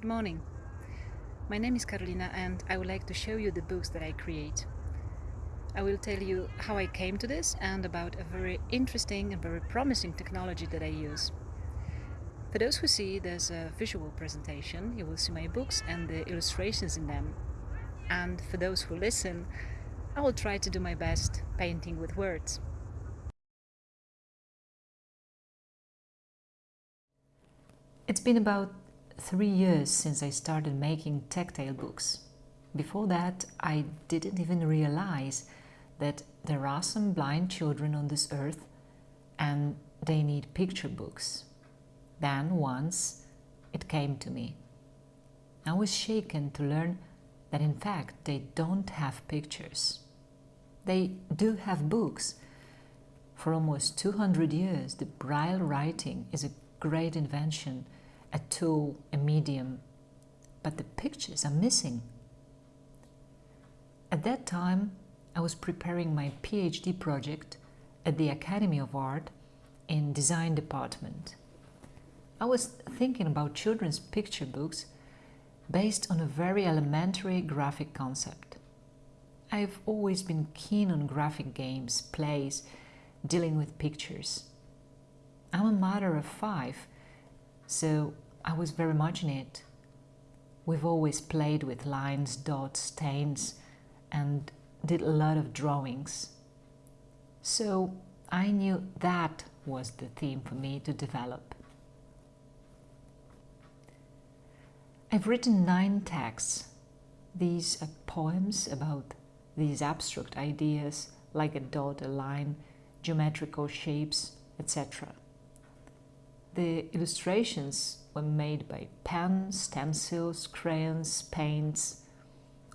Good morning. My name is Carolina and I would like to show you the books that I create. I will tell you how I came to this and about a very interesting and very promising technology that I use. For those who see there's a visual presentation, you will see my books and the illustrations in them. And for those who listen, I will try to do my best painting with words. It's been about three years since I started making tactile books. Before that, I didn't even realize that there are some blind children on this earth and they need picture books. Then once it came to me. I was shaken to learn that in fact they don't have pictures. They do have books. For almost 200 years, the Braille writing is a great invention a tool, a medium, but the pictures are missing. At that time, I was preparing my PhD project at the Academy of Art in Design Department. I was thinking about children's picture books based on a very elementary graphic concept. I've always been keen on graphic games, plays, dealing with pictures. I'm a mother of five so I was very much in it. We've always played with lines, dots, stains, and did a lot of drawings. So I knew that was the theme for me to develop. I've written nine texts. These are poems about these abstract ideas like a dot, a line, geometrical shapes, etc. The illustrations were made by pens, stencils, crayons, paints,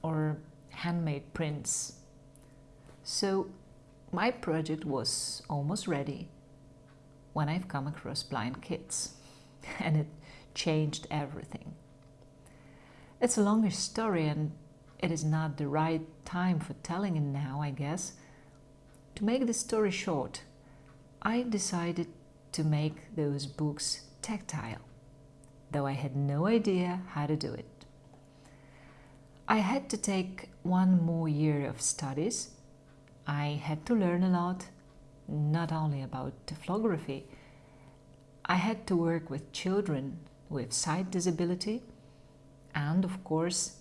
or handmade prints. So my project was almost ready when I've come across blind kids and it changed everything. It's a longer story and it is not the right time for telling it now, I guess. To make the story short, I decided to make those books tactile, though I had no idea how to do it. I had to take one more year of studies. I had to learn a lot, not only about typography. I had to work with children with sight disability and, of course,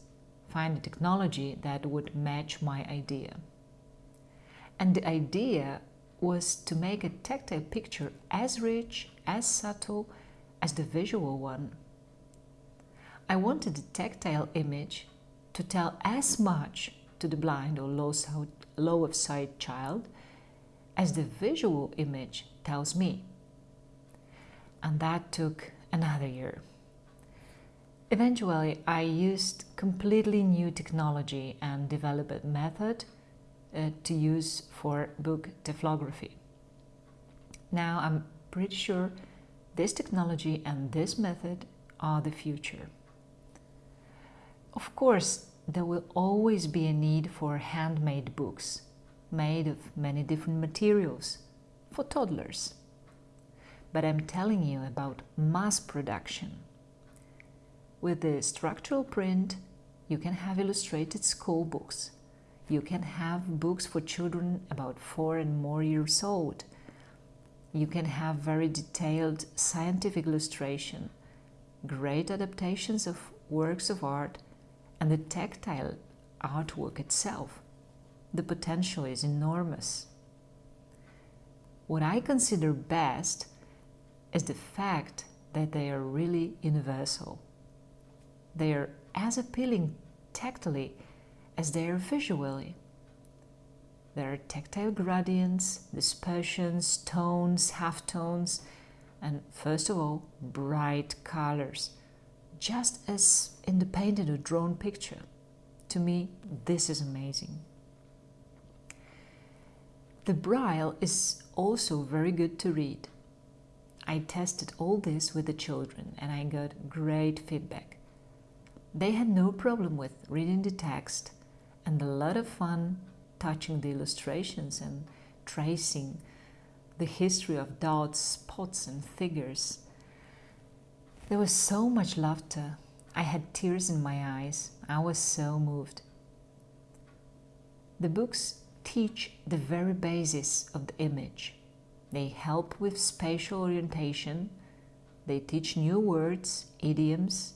find a technology that would match my idea. And the idea was to make a tactile picture as rich, as subtle as the visual one. I wanted the tactile image to tell as much to the blind or low, low of sight child as the visual image tells me. And that took another year. Eventually, I used completely new technology and developed a method uh, to use for book typography. Now I'm pretty sure this technology and this method are the future. Of course, there will always be a need for handmade books made of many different materials for toddlers. But I'm telling you about mass production. With the structural print, you can have illustrated school books you can have books for children about four and more years old. You can have very detailed scientific illustration, great adaptations of works of art, and the tactile artwork itself. The potential is enormous. What I consider best is the fact that they are really universal. They are as appealing tactily as they are visually. There are tactile gradients, dispersions, tones, halftones, and first of all, bright colors, just as in the painted or drawn picture. To me, this is amazing. The Braille is also very good to read. I tested all this with the children and I got great feedback. They had no problem with reading the text and a lot of fun touching the illustrations and tracing the history of dots, spots and figures. There was so much laughter, I had tears in my eyes. I was so moved. The books teach the very basis of the image. They help with spatial orientation. They teach new words, idioms.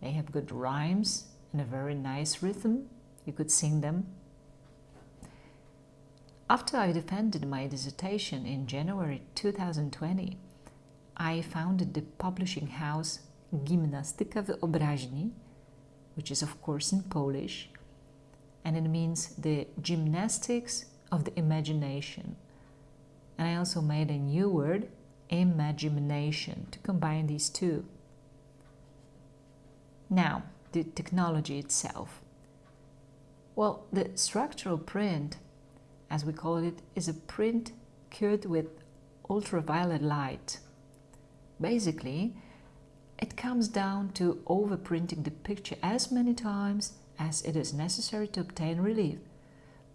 They have good rhymes and a very nice rhythm. You could sing them. After I defended my dissertation in January 2020, I founded the publishing house Gimnastyka Wyobraźni, which is of course in Polish, and it means the gymnastics of the imagination. And I also made a new word, imagination, to combine these two. Now, the technology itself. Well, the structural print, as we call it, is a print cured with ultraviolet light. Basically, it comes down to overprinting the picture as many times as it is necessary to obtain relief.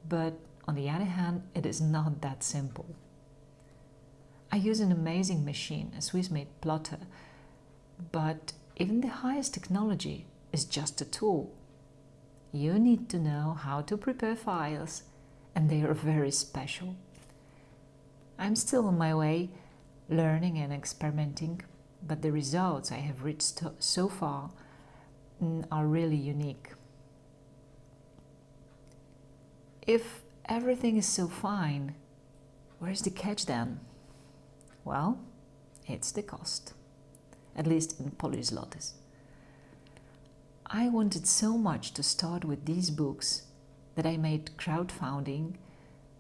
But on the other hand, it is not that simple. I use an amazing machine, a Swiss-made plotter, but even the highest technology is just a tool. You need to know how to prepare files, and they are very special. I'm still on my way, learning and experimenting, but the results I have reached so far mm, are really unique. If everything is so fine, where's the catch then? Well, it's the cost, at least in Polish zlotys. I wanted so much to start with these books that I made crowdfunding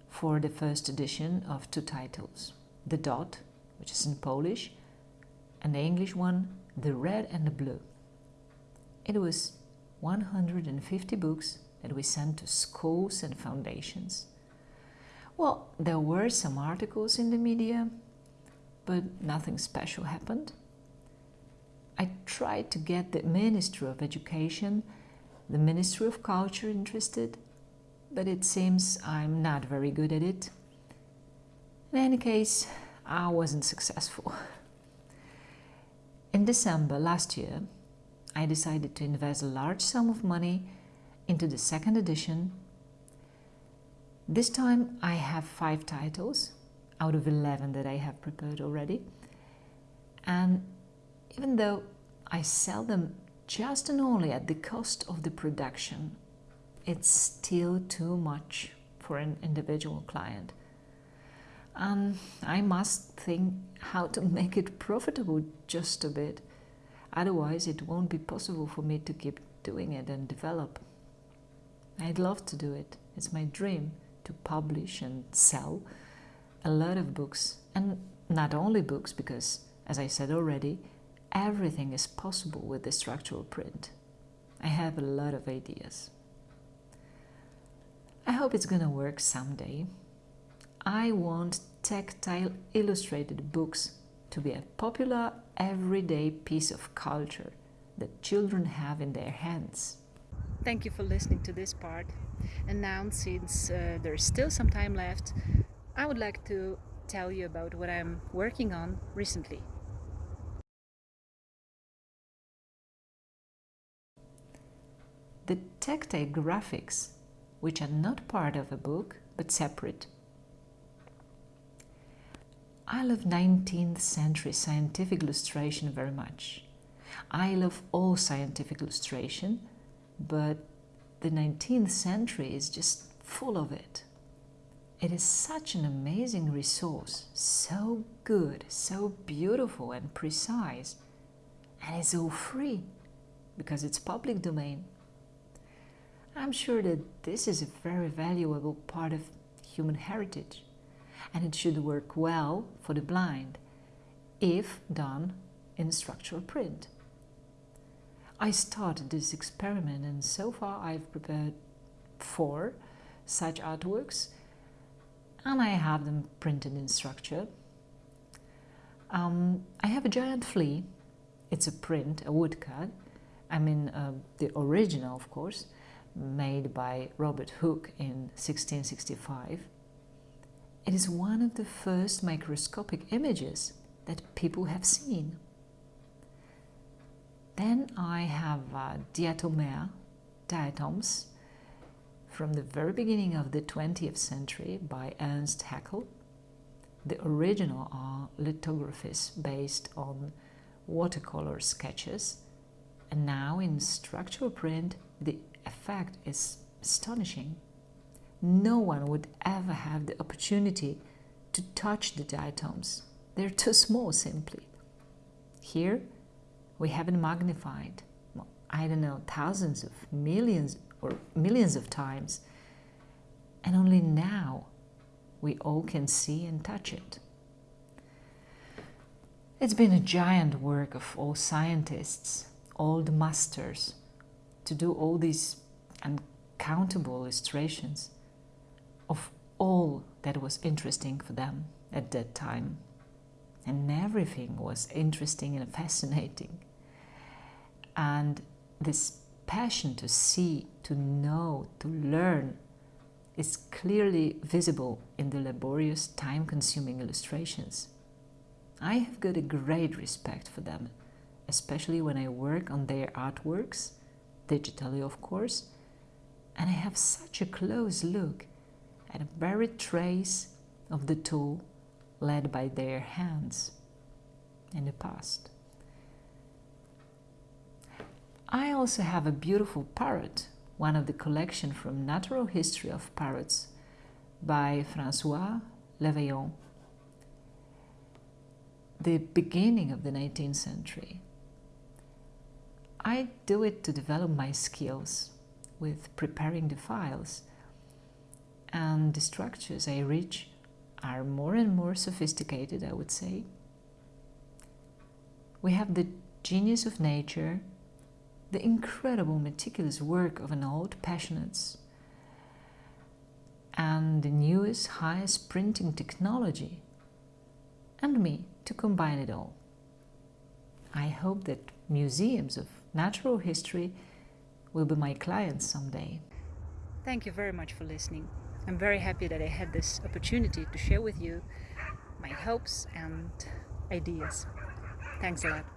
for the first edition of two titles, The Dot, which is in Polish, and the English one, The Red and the Blue. It was 150 books that we sent to schools and foundations. Well, there were some articles in the media, but nothing special happened. I tried to get the Ministry of Education, the Ministry of Culture interested, but it seems I'm not very good at it. In any case, I wasn't successful. In December last year, I decided to invest a large sum of money into the second edition. This time I have five titles out of 11 that I have prepared already. And even though I sell them just and only at the cost of the production, it's still too much for an individual client. And I must think how to make it profitable just a bit. Otherwise, it won't be possible for me to keep doing it and develop. I'd love to do it. It's my dream to publish and sell a lot of books. And not only books, because, as I said already, everything is possible with the structural print. I have a lot of ideas. I hope it's gonna work someday. I want tactile illustrated books to be a popular everyday piece of culture that children have in their hands. Thank you for listening to this part. And now, since uh, there's still some time left, I would like to tell you about what I'm working on recently. The tactile graphics, which are not part of a book but separate. I love 19th century scientific illustration very much. I love all scientific illustration, but the 19th century is just full of it. It is such an amazing resource, so good, so beautiful and precise, and it's all free because it's public domain. I'm sure that this is a very valuable part of human heritage and it should work well for the blind if done in structural print. I started this experiment and so far I've prepared four such artworks and I have them printed in structure. Um, I have a giant flea. It's a print, a woodcut. I mean uh, the original of course, made by Robert Hooke in 1665. It is one of the first microscopic images that people have seen. Then I have uh, diatomea, diatoms, from the very beginning of the 20th century by Ernst Haeckel. The original are lithographies based on watercolor sketches, and now in structural print the effect is astonishing. No one would ever have the opportunity to touch the diatoms. They're too small simply. Here we haven't magnified, I don't know, thousands of millions or millions of times. And only now we all can see and touch it. It's been a giant work of all scientists, all the masters, to do all these uncountable illustrations of all that was interesting for them at that time. And everything was interesting and fascinating. And this passion to see, to know, to learn is clearly visible in the laborious, time-consuming illustrations. I have got a great respect for them, especially when I work on their artworks, digitally of course, and I have such a close look at a very trace of the tool led by their hands in the past. I also have a beautiful parrot, one of the collection from Natural History of Parrots by François Levaillant, the beginning of the 19th century. I do it to develop my skills with preparing the files and the structures I reach are more and more sophisticated, I would say. We have the genius of nature the incredible meticulous work of an old passionates and the newest highest printing technology and me to combine it all. I hope that museums of natural history will be my clients someday. Thank you very much for listening. I'm very happy that I had this opportunity to share with you my hopes and ideas. Thanks a lot.